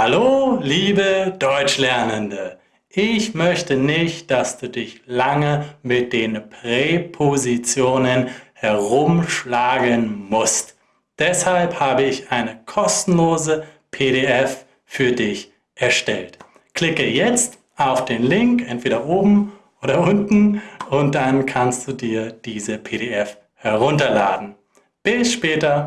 Hallo, liebe Deutschlernende! Ich möchte nicht, dass du dich lange mit den Präpositionen herumschlagen musst. Deshalb habe ich eine kostenlose PDF für dich erstellt. Klicke jetzt auf den Link, entweder oben oder unten, und dann kannst du dir diese PDF herunterladen. Bis später!